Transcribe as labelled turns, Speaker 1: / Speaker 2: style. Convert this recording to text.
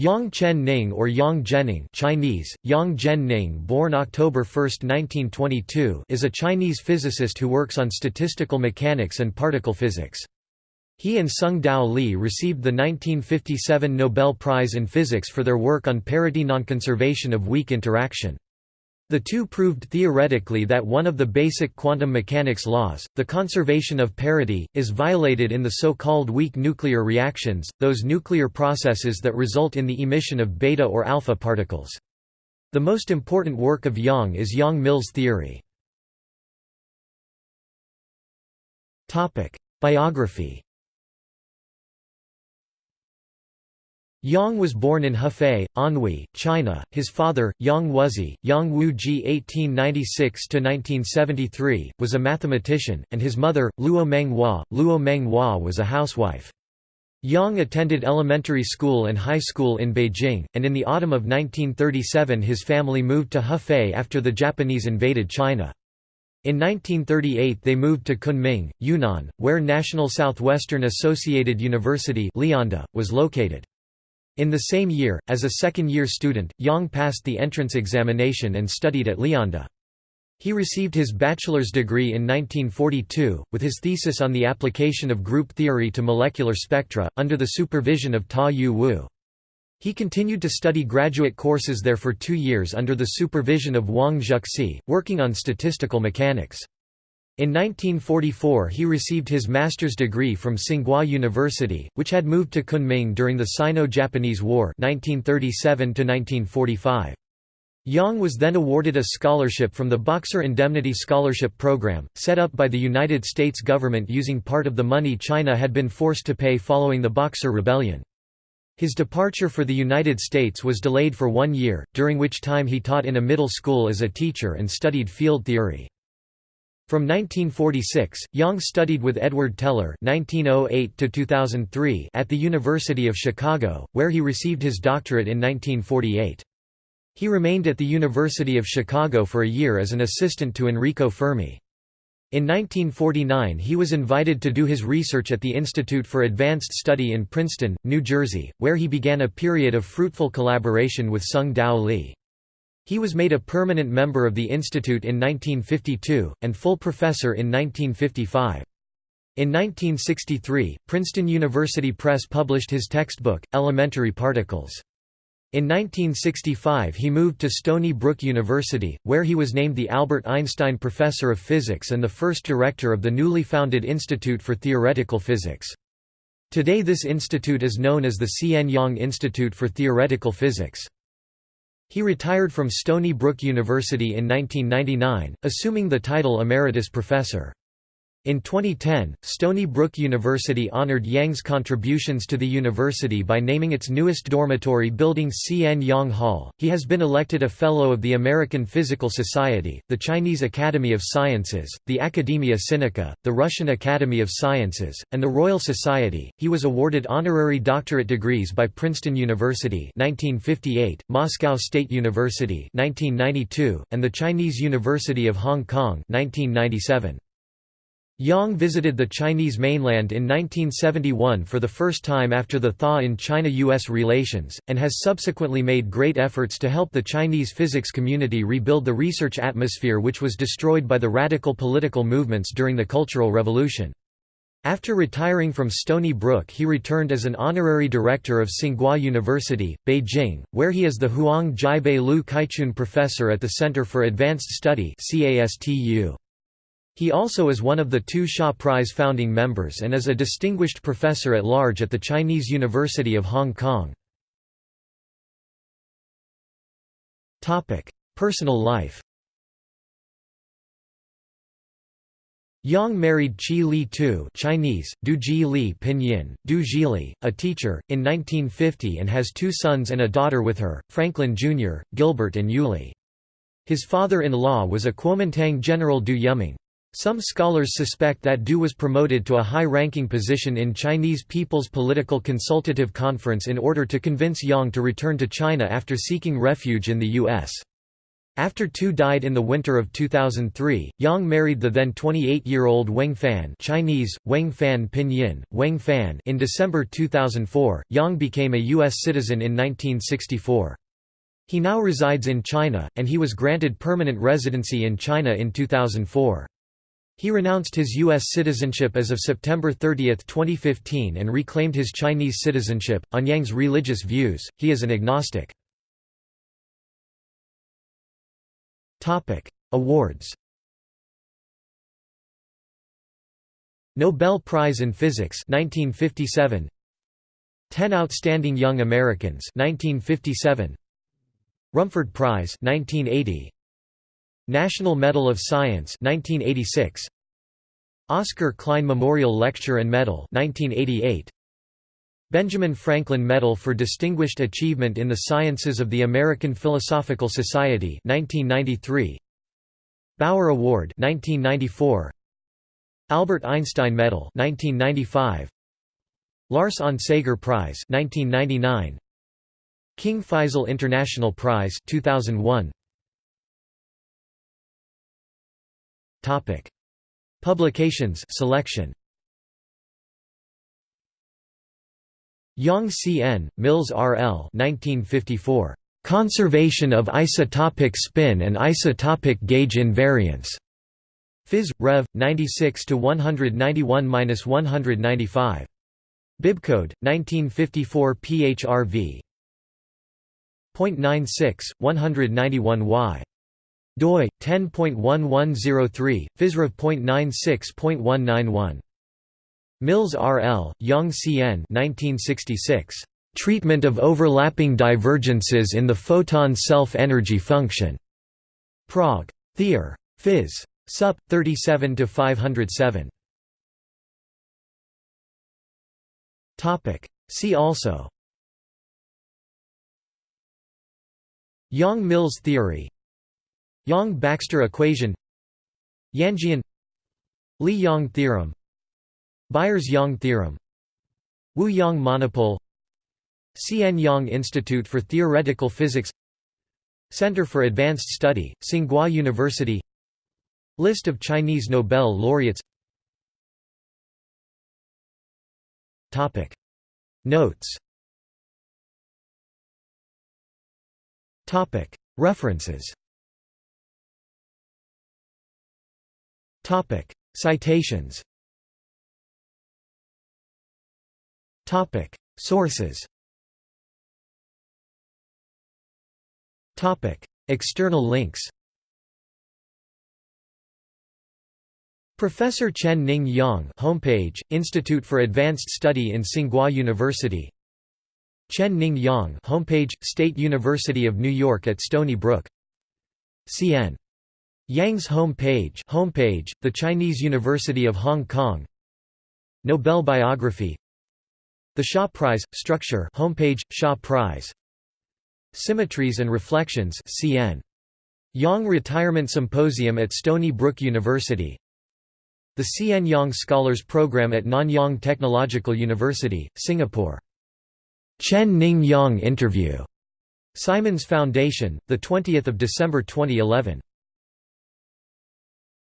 Speaker 1: Yang Chen Ning or Yang Zhenning Chinese, Yang Zhen Ning born October 1, 1922 is a Chinese physicist who works on statistical mechanics and particle physics. He and Tsung-Dao Lee received the 1957 Nobel Prize in Physics for their work on parity nonconservation of weak interaction. The two proved theoretically that one of the basic quantum mechanics laws, the conservation of parity, is violated in the so-called weak nuclear reactions, those nuclear processes that result in the emission of beta or alpha particles. The most important work of Yang is Yang-Mills theory. Biography Yang was born in Hefei, Anhui, China. His father, Yang Wuzi, Yang Wuji (1896–1973), was a mathematician, and his mother, Luo Menghua, Luo Menghua was a housewife. Yang attended elementary school and high school in Beijing, and in the autumn of 1937 his family moved to Hefei after the Japanese invaded China. In 1938 they moved to Kunming, Yunnan, where National Southwestern Associated University was located. In the same year, as a second-year student, Yang passed the entrance examination and studied at Lianda. He received his bachelor's degree in 1942, with his thesis on the application of group theory to molecular spectra, under the supervision of Ta Yu Wu. He continued to study graduate courses there for two years under the supervision of Wang Zhuxi, working on statistical mechanics. In 1944 he received his master's degree from Tsinghua University, which had moved to Kunming during the Sino-Japanese War 1937 Yang was then awarded a scholarship from the Boxer Indemnity Scholarship Program, set up by the United States government using part of the money China had been forced to pay following the Boxer Rebellion. His departure for the United States was delayed for one year, during which time he taught in a middle school as a teacher and studied field theory. From 1946, Yang studied with Edward Teller (1908–2003) at the University of Chicago, where he received his doctorate in 1948. He remained at the University of Chicago for a year as an assistant to Enrico Fermi. In 1949 he was invited to do his research at the Institute for Advanced Study in Princeton, New Jersey, where he began a period of fruitful collaboration with Tsung-Dao Lee. He was made a permanent member of the institute in 1952, and full professor in 1955. In 1963, Princeton University Press published his textbook, Elementary Particles. In 1965 he moved to Stony Brook University, where he was named the Albert Einstein Professor of Physics and the first director of the newly founded Institute for Theoretical Physics. Today this institute is known as the C. N. Yang Institute for Theoretical Physics. He retired from Stony Brook University in 1999, assuming the title Emeritus Professor. In 2010, Stony Brook University honored Yang's contributions to the university by naming its newest dormitory building CN Yang Hall. He has been elected a Fellow of the American Physical Society, the Chinese Academy of Sciences, the Academia Sinica, the Russian Academy of Sciences, and the Royal Society. He was awarded honorary doctorate degrees by Princeton University (1958), Moscow State University (1992), and the Chinese University of Hong Kong (1997). Yang visited the Chinese mainland in 1971 for the first time after the thaw in China-US relations, and has subsequently made great efforts to help the Chinese physics community rebuild the research atmosphere which was destroyed by the radical political movements during the Cultural Revolution. After retiring from Stony Brook he returned as an honorary director of Tsinghua University, Beijing, where he is the Huang Jiabei Lu Kaichun Professor at the Center for Advanced Study CASTU. He also is one of the two Shaw Prize founding members and is a distinguished professor at large at the Chinese University of Hong Kong. Personal life Yang married Qi Li Tu Chinese, Du Ji Li Pinyin, Du Jili, a teacher, in 1950 and has two sons and a daughter with her, Franklin Jr., Gilbert and Yuli. His father-in-law was a Kuomintang General Du Yuming. Some scholars suspect that Du was promoted to a high-ranking position in Chinese People's Political Consultative Conference in order to convince Yang to return to China after seeking refuge in the U.S. After Tu died in the winter of 2003, Yang married the then 28-year-old Wang Fan Chinese, Wang Fan Pinyin, Wang Fan in December 2004. Yang became a U.S. citizen in 1964. He now resides in China, and he was granted permanent residency in China in 2004. He renounced his U.S. citizenship as of September 30, 2015 and reclaimed his Chinese citizenship. On Yang's religious views, he is an agnostic. Awards Nobel Prize in Physics 1957 10 Outstanding Young Americans 1957 Rumford Prize 1980 National Medal of Science 1986 Oscar Klein Memorial Lecture and Medal 1988 Benjamin Franklin Medal for Distinguished Achievement in the Sciences of the American Philosophical Society 1993 Bower Award 1994 Albert Einstein Medal 1995 Lars Onsager Prize 1999 King Faisal International Prize 2001 Topic Publications selection Yang C.N., Mills R.L. 1954. Conservation of isotopic spin and isotopic gauge invariance. Phys. Rev. 96 to 191-195. Bibcode 1954 PHRV. 0.96 191Y. DOI 10.1103 physrev.96.191 Mills R.L., Yang C.N. 1966. Treatment of overlapping divergences in the photon self-energy function. Prague. Theor. Phys. Sup. 37 to 507. Topic. See also. Yang-Mills theory. Yang-Baxter equation. Yangian Lee-Yang theorem Byers-Yang theorem Wu-Yang monopole Cn Yang Institute for Theoretical Physics Center for Advanced Study, Tsinghua University List of Chinese Nobel laureates. Topic. Notes. Topic. References Topic. Citations. Topic. Sources. Topic. External links. Professor Chen Ning Yang homepage, Institute for Advanced Study in Tsinghua University. Chen Ning Yang homepage, State University of New York at Stony Brook. CN. Yang's home page homepage, The Chinese University of Hong Kong. Nobel biography. The Shaw Prize structure homepage Shaw Prize. Symmetries and Reflections CN Yang Retirement Symposium at Stony Brook University. The CN Yang Scholars Program at Nanyang Technological University, Singapore. Chen Ning Yang interview. Simons Foundation, 20 December 2011